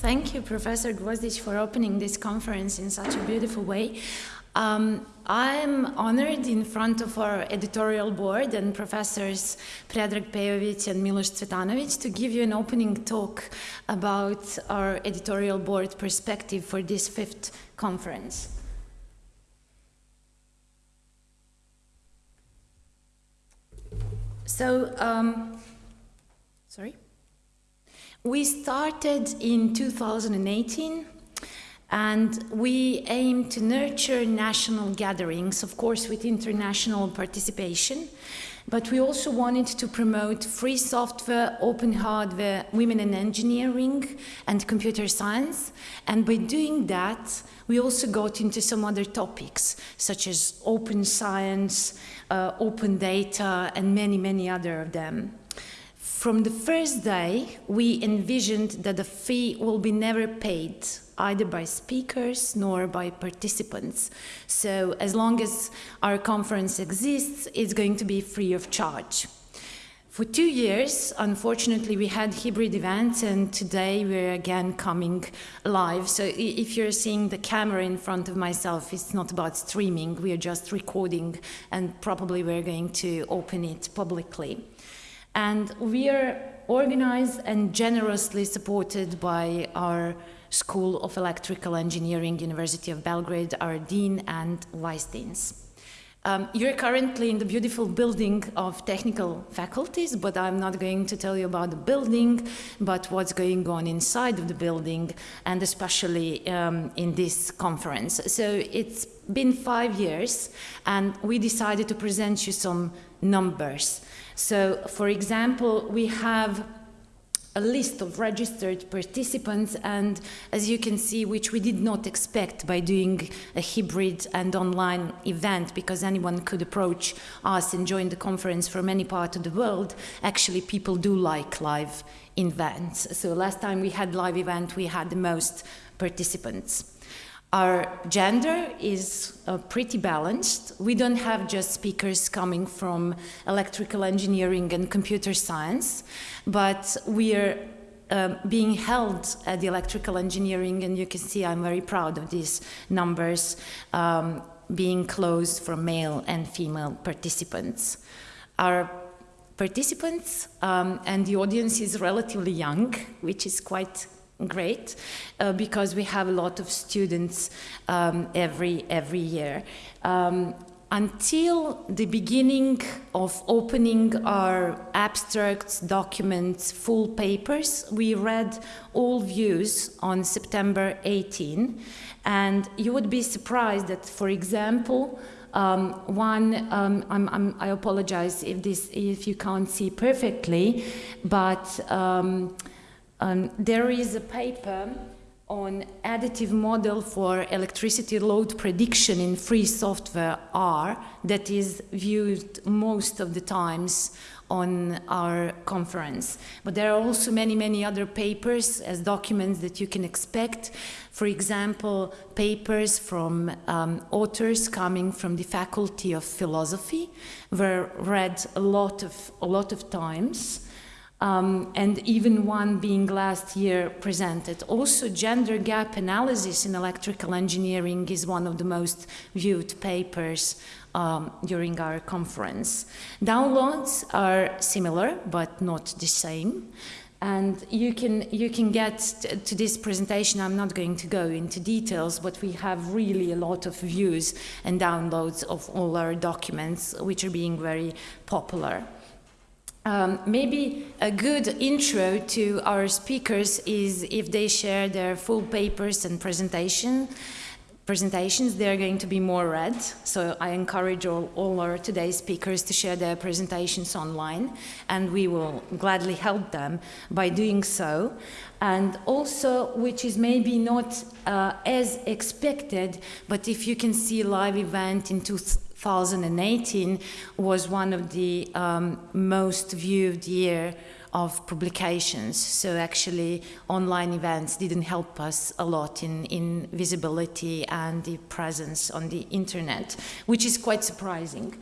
Thank you, Professor Gvozdic, for opening this conference in such a beautiful way. Um, I'm honored in front of our editorial board and professors Predrag Pejovic and Milos Cvetanovic to give you an opening talk about our editorial board perspective for this fifth conference. So, um, sorry. We started in 2018 and we aim to nurture national gatherings, of course with international participation, but we also wanted to promote free software, open hardware, women in engineering and computer science. And by doing that, we also got into some other topics, such as open science, uh, open data, and many, many other of them. From the first day, we envisioned that the fee will be never paid either by speakers nor by participants. So as long as our conference exists, it's going to be free of charge. For two years, unfortunately, we had hybrid events and today we're again coming live. So if you're seeing the camera in front of myself, it's not about streaming, we are just recording and probably we're going to open it publicly. And we are organized and generously supported by our School of Electrical Engineering, University of Belgrade, our dean and vice deans. Um, you're currently in the beautiful building of technical faculties, but I'm not going to tell you about the building, but what's going on inside of the building, and especially um, in this conference. So it's been five years, and we decided to present you some numbers. So, for example, we have a list of registered participants and as you can see which we did not expect by doing a hybrid and online event because anyone could approach us and join the conference from any part of the world. Actually people do like live events. So last time we had live event we had the most participants our gender is uh, pretty balanced. We don't have just speakers coming from electrical engineering and computer science, but we are um, being held at the electrical engineering, and you can see I'm very proud of these numbers um, being closed for male and female participants. Our participants um, and the audience is relatively young, which is quite great uh, because we have a lot of students um, every every year. Um, until the beginning of opening our abstracts, documents, full papers, we read all views on September 18. And you would be surprised that, for example, um, one, um, I'm, I'm, i apologize if, this, if you can't see perfectly, but um, um, there is a paper on additive model for electricity load prediction in free software R that is viewed most of the times on our conference. But there are also many, many other papers as documents that you can expect. For example, papers from um, authors coming from the Faculty of Philosophy were read a lot of, a lot of times um, and even one being last year presented. Also, gender gap analysis in electrical engineering is one of the most viewed papers um, during our conference. Downloads are similar, but not the same. And you can, you can get to this presentation, I'm not going to go into details, but we have really a lot of views and downloads of all our documents, which are being very popular. Um, maybe a good intro to our speakers is if they share their full papers and presentation. Presentations, they're going to be more read, so I encourage all, all our today's speakers to share their presentations online, and we will gladly help them by doing so. And also, which is maybe not uh, as expected, but if you can see live event in 2018 was one of the um, most viewed year of publications. So actually online events didn't help us a lot in, in visibility and the presence on the internet, which is quite surprising.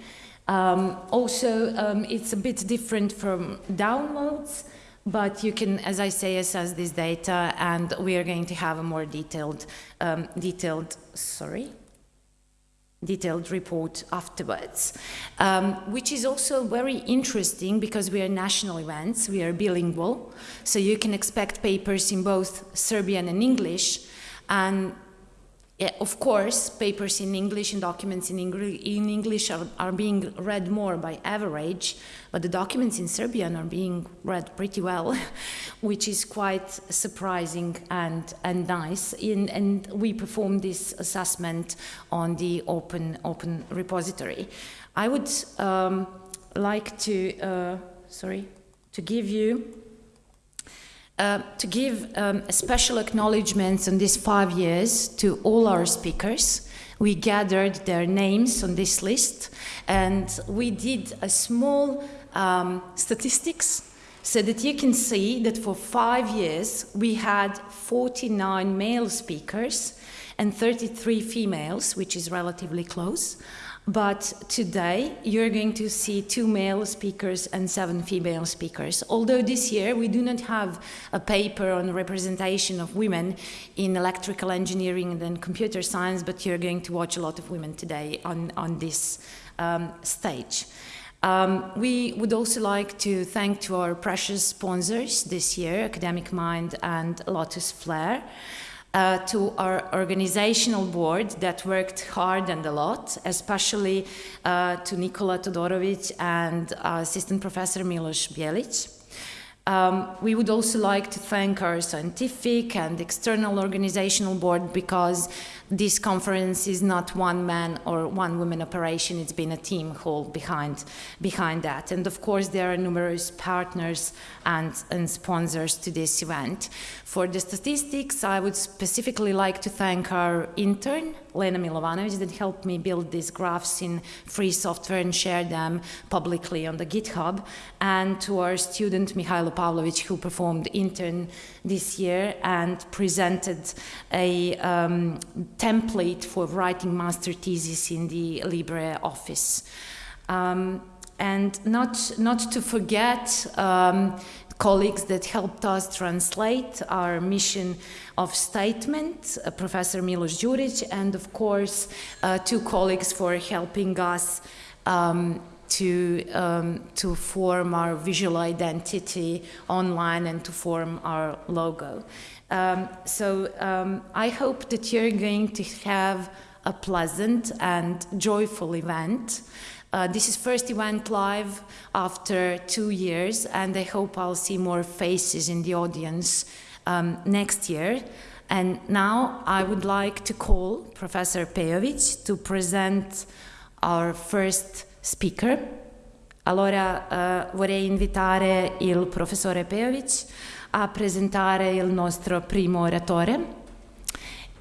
Um, also, um, it's a bit different from downloads. but you can, as I say, assess this data, and we are going to have a more detailed, um, detailed, sorry, detailed report afterwards, um, which is also very interesting because we are national events, we are bilingual, so you can expect papers in both Serbian and English, and of course, papers in English and documents in, English are, are, being read more by average, but the documents in Serbian are being read pretty well, which is quite surprising and, and nice. In, and we performed this assessment on the open, open repository. I would um, like to, uh, sorry, to give you uh, to give um, a special acknowledgement on these five years to all our speakers. We gathered their names on this list and we did a small um, statistics so that you can see that for five years we had 49 male speakers and 33 females, which is relatively close. But today, you're going to see two male speakers and seven female speakers. Although this year, we do not have a paper on representation of women in electrical engineering and computer science, but you're going to watch a lot of women today on, on this um, stage. Um, we would also like to thank to our precious sponsors this year, Academic Mind and Lotus Flare uh, to our organizational board that worked hard and a lot, especially uh, to Nikola Todorovic and uh, Assistant Professor Milos Bielic. Um, we would also like to thank our scientific and external organizational board because this conference is not one man or one woman operation, it's been a team whole behind, behind that. And of course there are numerous partners and, and sponsors to this event. For the statistics, I would specifically like to thank our intern, Lena Milovanovic, that helped me build these graphs in free software and share them publicly on the GitHub, and to our student, Mihailo Pavlovic, who performed intern this year and presented a um, template for writing master thesis in the LibreOffice. Um, and not, not to forget um, colleagues that helped us translate our mission of statement, uh, Professor Milos Juric, and of course, uh, two colleagues for helping us um, to, um, to form our visual identity online and to form our logo. Um, so um, I hope that you're going to have a pleasant and joyful event. Uh, this is first event live after two years, and I hope I'll see more faces in the audience um, next year. And now I would like to call Professor Pejovic to present our first speaker. Allora uh, vorrei invitare il professore Pejovic a presentare il nostro primo oratore.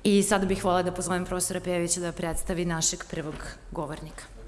I sada bih volila da pozovem profesora Pejovića da predstavi našeg prvog govornika.